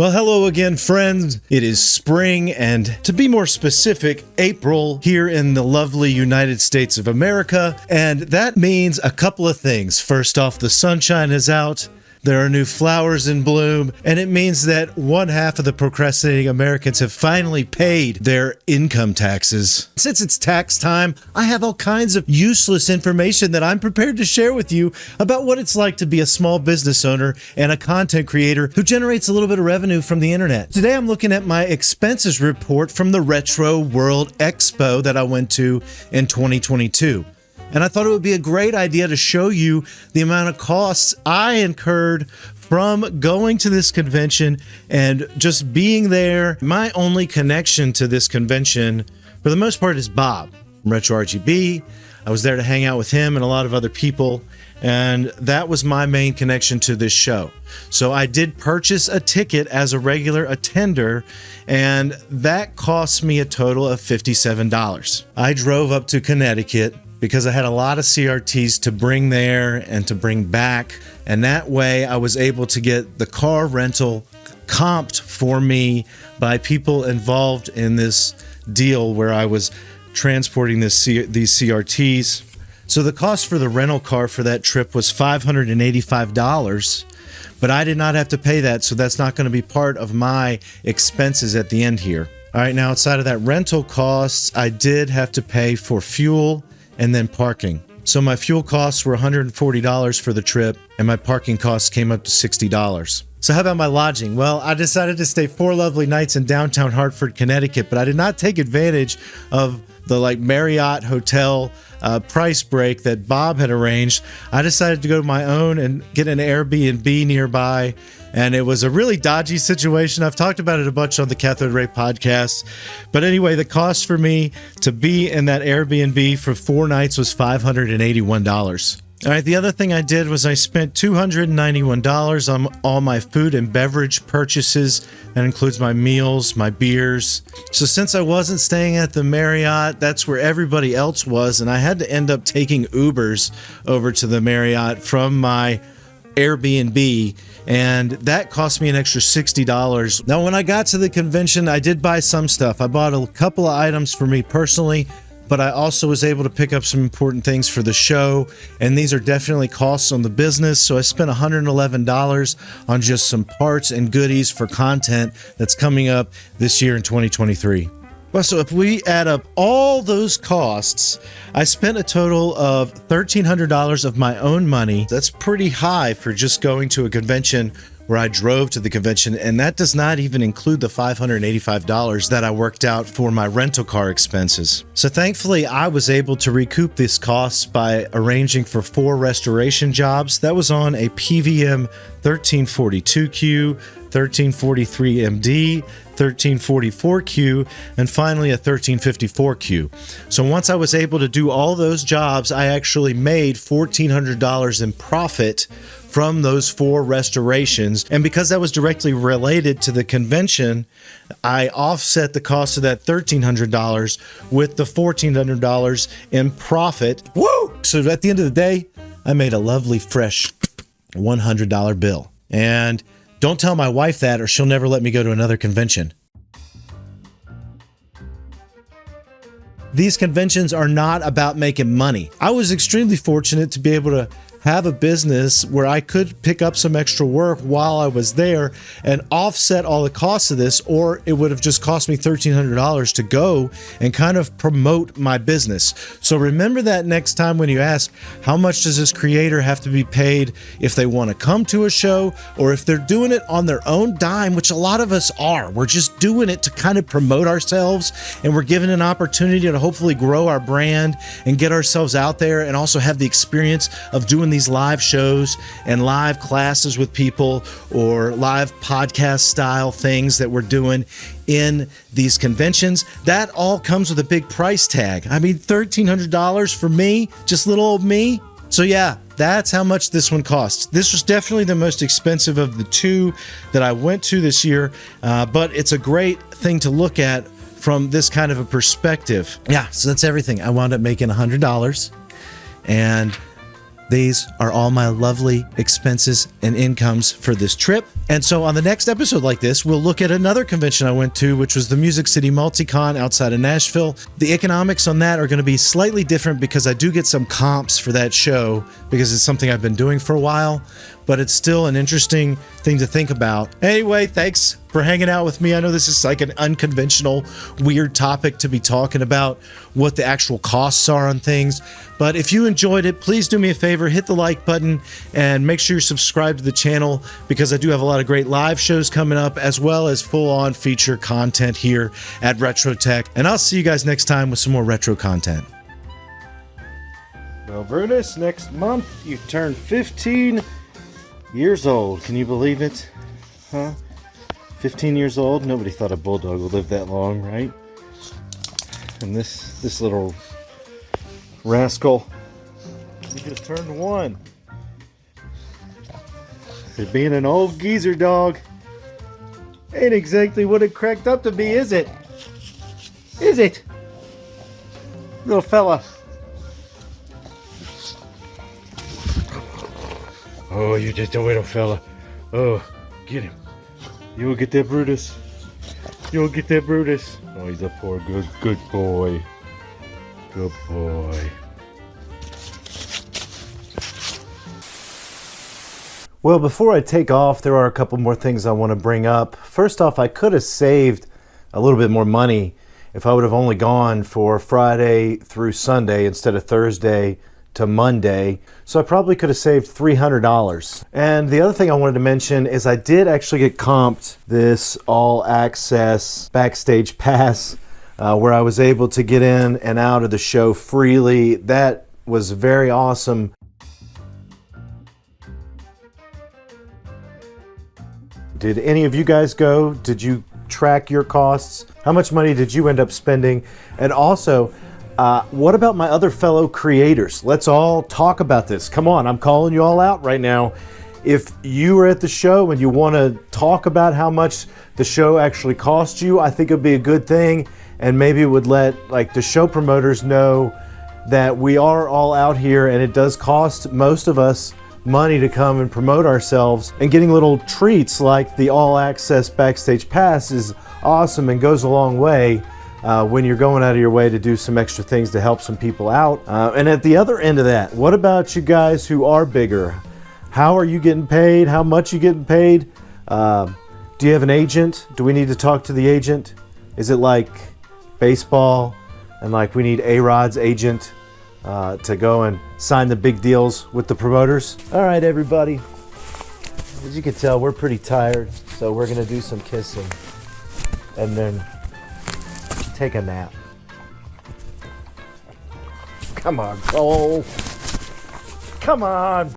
Well, hello again, friends. It is spring, and to be more specific, April here in the lovely United States of America. And that means a couple of things. First off, the sunshine is out. There are new flowers in bloom, and it means that one half of the procrastinating Americans have finally paid their income taxes. Since it's tax time, I have all kinds of useless information that I'm prepared to share with you about what it's like to be a small business owner and a content creator who generates a little bit of revenue from the internet. Today, I'm looking at my expenses report from the Retro World Expo that I went to in 2022. And I thought it would be a great idea to show you the amount of costs I incurred from going to this convention and just being there. My only connection to this convention, for the most part, is Bob from Retro RGB. I was there to hang out with him and a lot of other people, and that was my main connection to this show. So I did purchase a ticket as a regular attender, and that cost me a total of $57. I drove up to Connecticut because I had a lot of CRTs to bring there and to bring back. And that way I was able to get the car rental comped for me by people involved in this deal where I was transporting this C these CRTs. So the cost for the rental car for that trip was $585, but I did not have to pay that, so that's not going to be part of my expenses at the end here. All right, now outside of that rental costs, I did have to pay for fuel and then parking. So my fuel costs were $140 for the trip, and my parking costs came up to $60. So how about my lodging? Well, I decided to stay four lovely nights in downtown Hartford, Connecticut, but I did not take advantage of the like Marriott hotel uh, price break that Bob had arranged. I decided to go to my own and get an Airbnb nearby and it was a really dodgy situation. I've talked about it a bunch on the Cathode Ray podcast. But anyway, the cost for me to be in that Airbnb for four nights was $581. All right, the other thing I did was I spent $291 on all my food and beverage purchases. That includes my meals, my beers. So since I wasn't staying at the Marriott, that's where everybody else was, and I had to end up taking Ubers over to the Marriott from my Airbnb and that cost me an extra $60. Now, when I got to the convention, I did buy some stuff. I bought a couple of items for me personally, but I also was able to pick up some important things for the show, and these are definitely costs on the business. So I spent $111 on just some parts and goodies for content that's coming up this year in 2023. Well, so if we add up all those costs, I spent a total of $1,300 of my own money. That's pretty high for just going to a convention where I drove to the convention, and that does not even include the $585 that I worked out for my rental car expenses. So thankfully, I was able to recoup these costs by arranging for four restoration jobs. That was on a PVM 1342Q, 1343MD, 1344Q, and finally a 1354Q. So once I was able to do all those jobs, I actually made $1,400 in profit from those four restorations. And because that was directly related to the convention, I offset the cost of that $1,300 with the $1,400 in profit. Woo! So at the end of the day, I made a lovely, fresh $100 bill. And don't tell my wife that, or she'll never let me go to another convention. These conventions are not about making money. I was extremely fortunate to be able to have a business where I could pick up some extra work while I was there and offset all the costs of this, or it would have just cost me $1,300 to go and kind of promote my business. So remember that next time when you ask, how much does this creator have to be paid if they want to come to a show or if they're doing it on their own dime, which a lot of us are. We're just doing it to kind of promote ourselves and we're given an opportunity to hopefully grow our brand and get ourselves out there and also have the experience of doing doing these live shows and live classes with people or live podcast style things that we're doing in these conventions, that all comes with a big price tag. I mean, $1,300 for me, just little old me. So, yeah, that's how much this one costs. This was definitely the most expensive of the two that I went to this year, uh, but it's a great thing to look at from this kind of a perspective. Yeah, so that's everything. I wound up making $100 and These are all my lovely expenses and incomes for this trip. And so on the next episode like this, we'll look at another convention I went to, which was the Music City Multicon outside of Nashville. The economics on that are going to be slightly different because I do get some comps for that show because it's something I've been doing for a while, but it's still an interesting thing to think about. Anyway, thanks for hanging out with me. I know this is like an unconventional, weird topic to be talking about what the actual costs are on things. But if you enjoyed it, please do me a favor, hit the like button and make sure you're subscribed to the channel because I do have a lot of great live shows coming up as well as full on feature content here at Retro Tech. And I'll see you guys next time with some more retro content. Well, Brutus, next month you turn 15 years old. Can you believe it? Huh? 15 years old. Nobody thought a bulldog would live that long, right? And this this little rascal, he just turned one. Being an old geezer dog ain't exactly what it cracked up to be, is it? Is it? Little fella. Oh, you just a little fella. Oh, get him. You'll get that Brutus. You'll get that Brutus. Oh, he's a poor good good boy. Good boy. Well, before I take off, there are a couple more things I want to bring up. First off, I could have saved a little bit more money if I would have only gone for Friday through Sunday instead of Thursday to Monday. So I probably could have saved $300. And the other thing I wanted to mention is I did actually get comped this all access backstage pass uh, where I was able to get in and out of the show freely. That was very awesome. Did any of you guys go? Did you track your costs? How much money did you end up spending? And also, uh, what about my other fellow creators? Let's all talk about this. Come on, I'm calling you all out right now. If you are at the show and you want to talk about how much the show actually cost you, I think it would be a good thing. And maybe it would let like the show promoters know that we are all out here and it does cost most of us money to come and promote ourselves and getting little treats like the all access backstage pass is awesome and goes a long way uh, when you're going out of your way to do some extra things to help some people out. Uh, and at the other end of that, what about you guys who are bigger? How are you getting paid? How much you getting paid? Uh, do you have an agent? Do we need to talk to the agent? Is it like baseball and like we need A-Rod's agent uh, to go and sign the big deals with the promoters? All right, everybody. As you can tell, we're pretty tired, so we're gonna do some kissing and then take a nap. Come on, Cole. Come on.